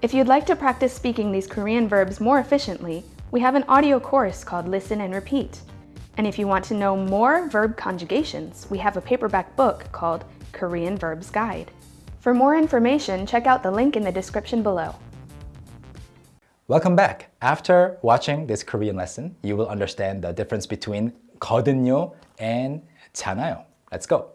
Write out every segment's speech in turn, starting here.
If you'd like to practice speaking these Korean verbs more efficiently, we have an audio course called Listen and Repeat. And if you want to know more verb conjugations, we have a paperback book called Korean Verbs Guide. For more information, check out the link in the description below. Welcome back. After watching this Korean lesson, you will understand the difference between 거든요 and 잖아요. Let's go.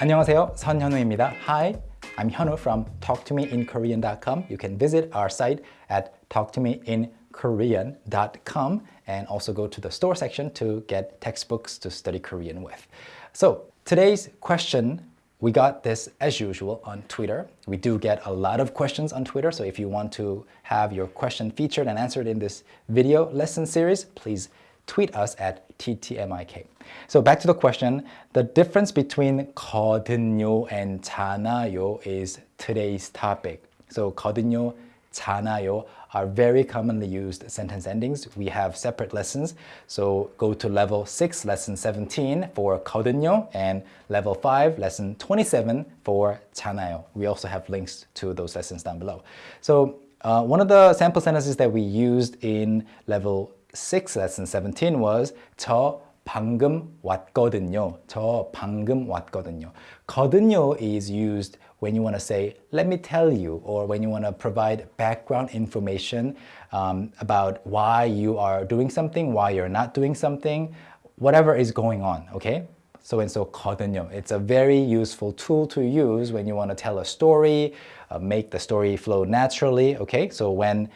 안녕하세요. 선현우입니다. Hi, I'm Hyunwoo from talktomeinkorean.com. You can visit our site at talktomeinkorean.com and also go to the store section to get textbooks to study Korean with. So today's question we got this as usual on Twitter. We do get a lot of questions on Twitter, so if you want to have your question featured and answered in this video lesson series, please tweet us at TTMIK. So back to the question, the difference between 거든요 and 잖아요 is today's topic. So 거든요, 잖아요 are very commonly used sentence endings. We have separate lessons, so go to level 6, lesson 17 for 거든요 and level 5, lesson 27 for 잖아요. We also have links to those lessons down below. So uh, one of the sample sentences that we used in level 6, lesson 17 was 저 방금 왔거든요. 저 방금 왔거든요. 거든요 is used when you want to say, let me tell you, or when you want to provide background information um, about why you are doing something, why you're not doing something, whatever is going on, okay? So and so 거든요. It's a very useful tool to use when you want to tell a story, uh, make the story flow naturally, okay? So when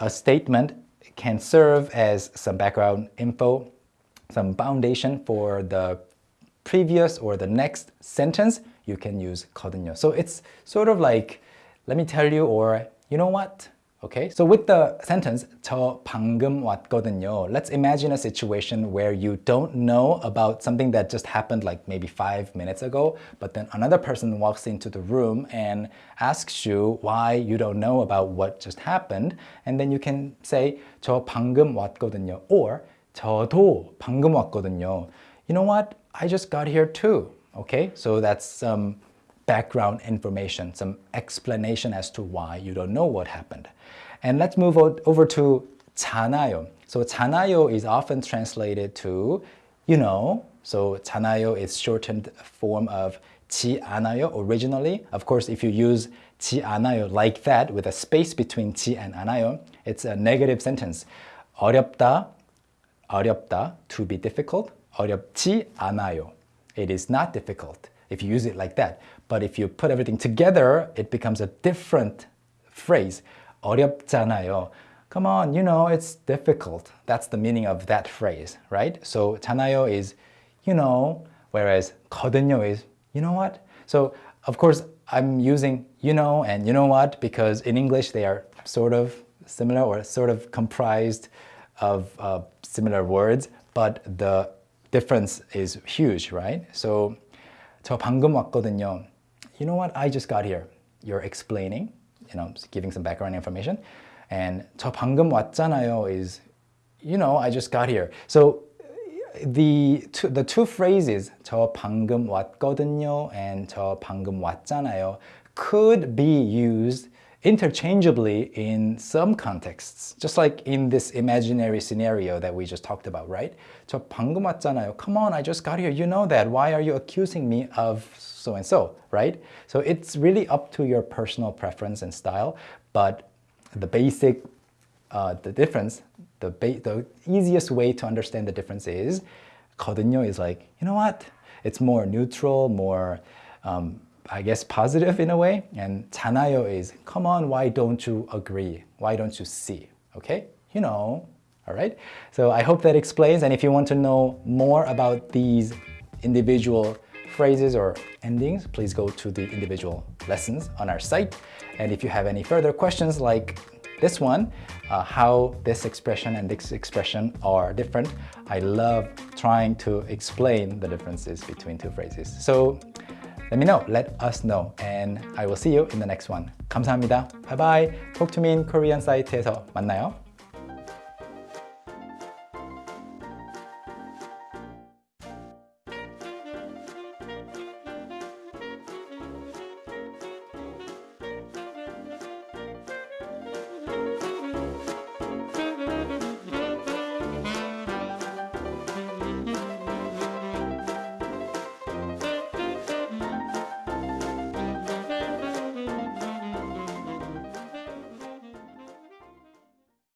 a statement can serve as some background info, some foundation for the previous or the next sentence, you can use 거든요. So it's sort of like, let me tell you, or you know what? Okay, so with the sentence, 저 방금 왔거든요, let's imagine a situation where you don't know about something that just happened like maybe five minutes ago, but then another person walks into the room and asks you why you don't know about what just happened, and then you can say 저 방금 왔거든요, or 저도 방금 왔거든요. You know what? I just got here too. Okay, so that's some background information, some explanation as to why you don't know what happened. And let's move over to 잖아요. So 잖아요 is often translated to you know. So 잖아요 is shortened form of 지 않아요 originally. Of course, if you use 지 않아요 like that with a space between 지 and 않아요, it's a negative sentence. 어렵다, 어렵다, to be difficult. 어렵지 않아요. It is not difficult if you use it like that. But if you put everything together, it becomes a different phrase. 어렵잖아요. Come on, you know, it's difficult. That's the meaning of that phrase, right? So 잖아요 is, you know, whereas 거든요 is, you know what? So, of course, I'm using you know and you know what because in English they are sort of similar or sort of comprised of uh, similar words, but the difference is huge, right? So 저 방금 왔거든요. You know what? I just got here. You're explaining, you know, giving some background information. And 저 방금 왔잖아요 is, you know, I just got here. So the two, the two phrases 저 방금 왔거든요 and 저 방금 왔잖아요 could be used interchangeably in some contexts. Just like in this imaginary scenario that we just talked about, right? 저 방금 왔잖아요. Come on, I just got here. You know that. Why are you accusing me of so-and-so, right? So it's really up to your personal preference and style, but the basic, uh, the difference, the, the easiest way to understand the difference is 거든요 is like, you know what? It's more neutral, more um, I guess, positive in a way. And 잖아요 is, come on, why don't you agree? Why don't you see? Okay? You know, all right? So I hope that explains. And if you want to know more about these individual phrases or endings, please go to the individual lessons on our site. And if you have any further questions like this one, uh, how this expression and this expression are different, I love trying to explain the differences between two phrases. So let me know, let us know, and I will see you in the next one. 감사합니다. Bye bye. Talk to me in Korean 사이트에서 만나요.